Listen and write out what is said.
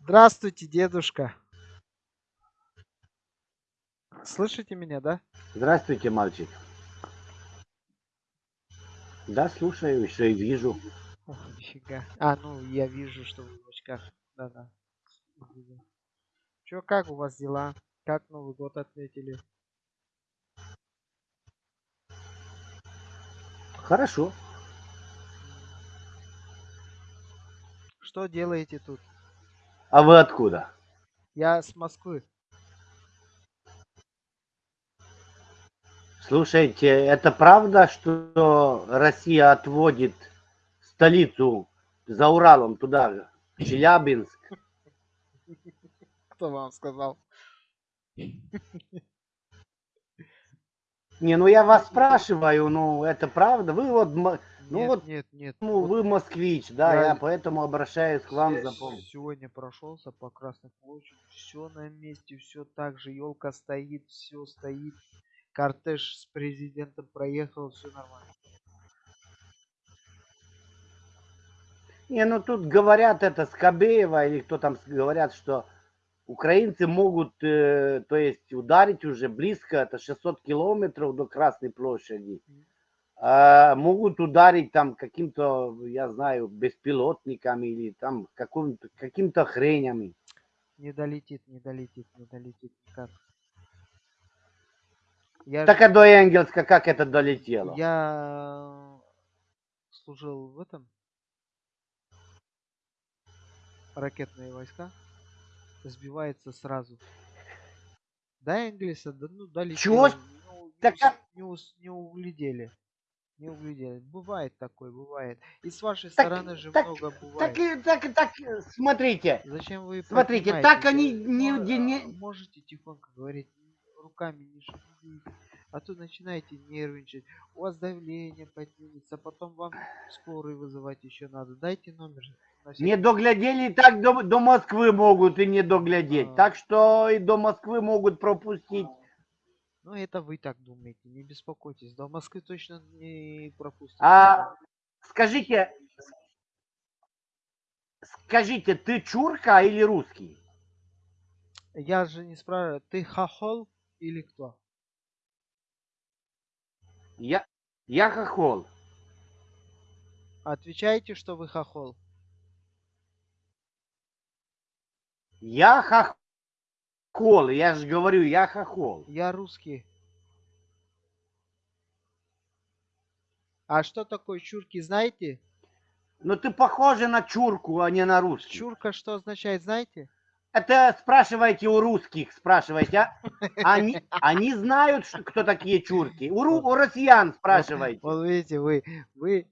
Здравствуйте, дедушка. Слышите меня, да? Здравствуйте, мальчик. Да, слушаю, еще и вижу. Ох, нифига. А, ну, я вижу, что вы в очках. Да-да. Чё, как у вас дела? Как Новый год отметили? Хорошо. Что делаете тут? А вы откуда? Я с Москвы. Слушайте, это правда, что Россия отводит столицу за Уралом туда, в Челябинск? Кто вам сказал? Не, ну я вас спрашиваю, ну это правда? Вы вот, ну Нет, вот, нет, нет. ну Вот вы москвич, да, я я поэтому обращаюсь к вам за помощью. сегодня прошелся по Красной площади. Все на месте, все так же. Елка стоит, все стоит. Кортеж с президентом проехал, все нормально. Не, ну тут говорят это Скобеева или кто там говорят, что украинцы могут, э, то есть ударить уже близко, это 600 километров до Красной площади. А, могут ударить там каким-то, я знаю, беспилотниками или там каким-то хренями. Не долетит, не долетит, не долетит никак. Я, Так а до Энгельска как это долетело? я служил в этом ракетные войска. Сбивается сразу. До Энгельса, да, ну, долетело. Чего Ну, не, Так а- не, не углядели. Не углядели. Бывает такое, бывает. И с вашей Так- стороны же так- много Так, бывает. и- так, и- так, э, смотрите, Зачем вы смотрите, так они не, не- не- а, можете тихонько говорить, руками не шевелите, а то начинаете нервничать, у вас давление поднимется, потом вам скорый вызывать еще надо. Дайте номер. не доглядели, так до, до Москвы могут и не доглядеть. А. Так что и до Москвы могут пропустить. Ну, это вы так думаете, не беспокойтесь. До Москвы точно не пропустите. А скажите, скажите, ты чурка или русский? Я же не спрашиваю, ты хохол или кто? Я, я хохол. Отвечайте, что вы хохол. Я хохол. Я же говорю, я хохол. Я русский. А что такое чурки, знаете? Но ты похожа на чурку, а не на русский. Чурка что означает, знаете? Это спрашивайте у русских, спрашивайте. а? Они, они знают, кто такие чурки. У, у россиян спрашивайте. Вот видите, вы, вы